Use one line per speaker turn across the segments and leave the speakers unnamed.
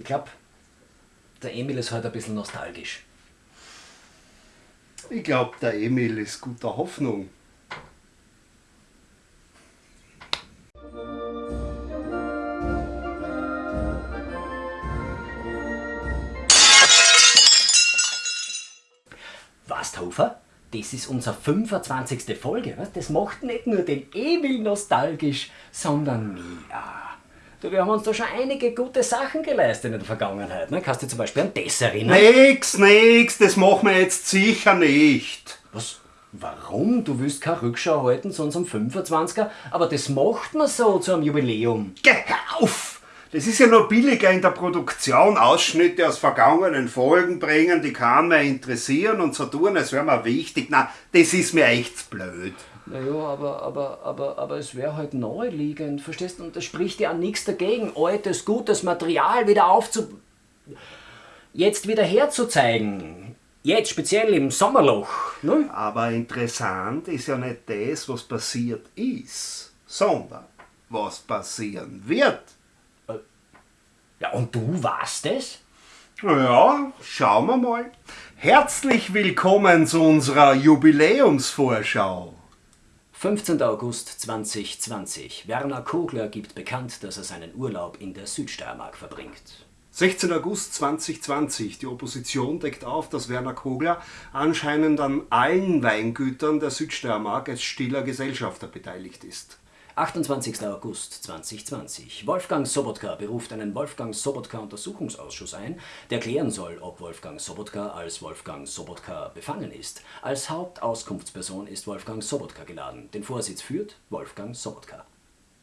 Ich glaube, der Emil ist heute ein bisschen nostalgisch.
Ich glaube, der Emil ist guter Hoffnung.
Was, Hofer? Das ist unsere 25. Folge. Was? Das macht nicht nur den Emil nostalgisch, sondern mich auch. Du, wir haben uns da schon einige gute Sachen geleistet in der Vergangenheit. Ne? Kannst du dich zum Beispiel an das erinnern?
Nix, nix, das machen wir jetzt sicher nicht.
Was? Warum? Du willst keine Rückschau halten zu unserem 25er, aber das macht man so zu einem Jubiläum.
Geh auf! Das ist ja nur billiger in der Produktion, Ausschnitte aus vergangenen Folgen bringen, die kann mehr interessieren und so tun, als wäre mir wichtig. Na, das ist mir echt blöd.
Naja, aber, aber, aber, aber es wäre halt naheliegend, verstehst du? Und da spricht ja nichts dagegen, altes, gutes Material wieder aufzu... jetzt wieder herzuzeigen. Jetzt speziell im Sommerloch. Ne?
Aber interessant ist ja nicht das, was passiert ist, sondern was passieren wird.
Ja, und du warst es?
Ja, schauen wir mal. Herzlich willkommen zu unserer Jubiläumsvorschau.
15. August 2020. Werner Kogler gibt bekannt, dass er seinen Urlaub in der Südsteiermark verbringt.
16. August 2020. Die Opposition deckt auf, dass Werner Kogler anscheinend an allen Weingütern der Südsteiermark als stiller Gesellschafter beteiligt ist.
28. August 2020. Wolfgang Sobotka beruft einen Wolfgang Sobotka Untersuchungsausschuss ein, der klären soll, ob Wolfgang Sobotka als Wolfgang Sobotka befangen ist. Als Hauptauskunftsperson ist Wolfgang Sobotka geladen. Den Vorsitz führt Wolfgang Sobotka.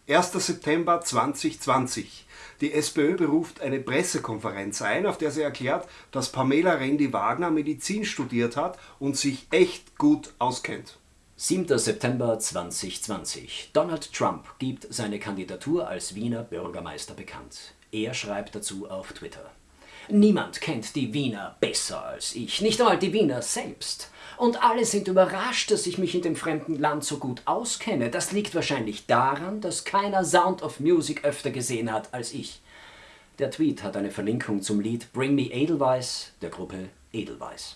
1. September 2020. Die SPÖ beruft eine Pressekonferenz ein, auf der sie erklärt, dass Pamela Rendi-Wagner Medizin studiert hat und sich echt gut auskennt.
7. September 2020. Donald Trump gibt seine Kandidatur als Wiener Bürgermeister bekannt. Er schreibt dazu auf Twitter. Niemand kennt die Wiener besser als ich, nicht einmal die Wiener selbst. Und alle sind überrascht, dass ich mich in dem fremden Land so gut auskenne. Das liegt wahrscheinlich daran, dass keiner Sound of Music öfter gesehen hat als ich. Der Tweet hat eine Verlinkung zum Lied Bring Me Edelweiss der Gruppe Edelweiss.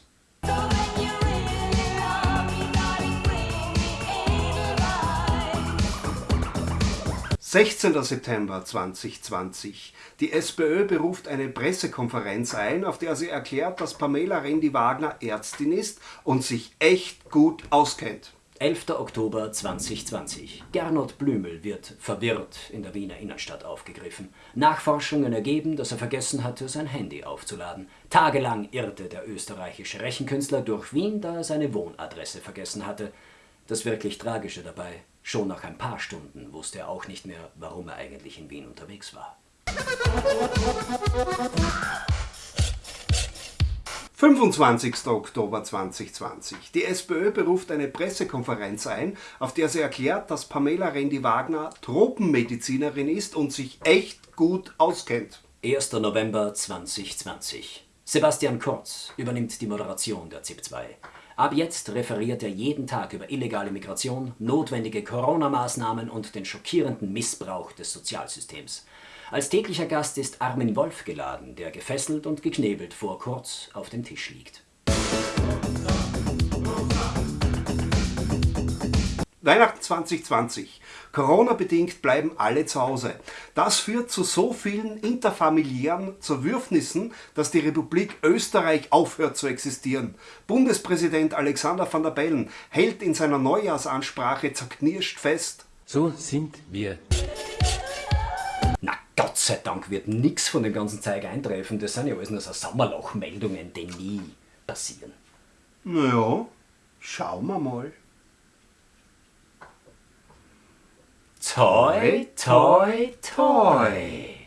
16. September 2020. Die SPÖ beruft eine Pressekonferenz ein, auf der sie erklärt, dass Pamela Rendi-Wagner Ärztin ist und sich echt gut auskennt.
11. Oktober 2020. Gernot Blümel wird verwirrt in der Wiener Innenstadt aufgegriffen. Nachforschungen ergeben, dass er vergessen hatte, sein Handy aufzuladen. Tagelang irrte der österreichische Rechenkünstler durch Wien, da er seine Wohnadresse vergessen hatte. Das wirklich Tragische dabei, schon nach ein paar Stunden wusste er auch nicht mehr, warum er eigentlich in Wien unterwegs war.
25. Oktober 2020. Die SPÖ beruft eine Pressekonferenz ein, auf der sie erklärt, dass Pamela Rendi-Wagner Tropenmedizinerin ist und sich echt gut auskennt.
1. November 2020. Sebastian Kurz übernimmt die Moderation der ZIP 2. Ab jetzt referiert er jeden Tag über illegale Migration, notwendige Corona-Maßnahmen und den schockierenden Missbrauch des Sozialsystems. Als täglicher Gast ist Armin Wolf geladen, der gefesselt und geknebelt vor Kurz auf dem Tisch liegt.
Weihnachten 2020. Corona-bedingt bleiben alle zu Hause. Das führt zu so vielen interfamiliären Zerwürfnissen, dass die Republik Österreich aufhört zu existieren. Bundespräsident Alexander van der Bellen hält in seiner Neujahrsansprache zerknirscht fest.
So sind wir.
Na Gott sei Dank wird nichts von dem ganzen Zeug eintreffen. Das sind ja alles nur so Sommerlochmeldungen, die nie passieren.
Naja, schauen wir mal.
Toy, toy, toy.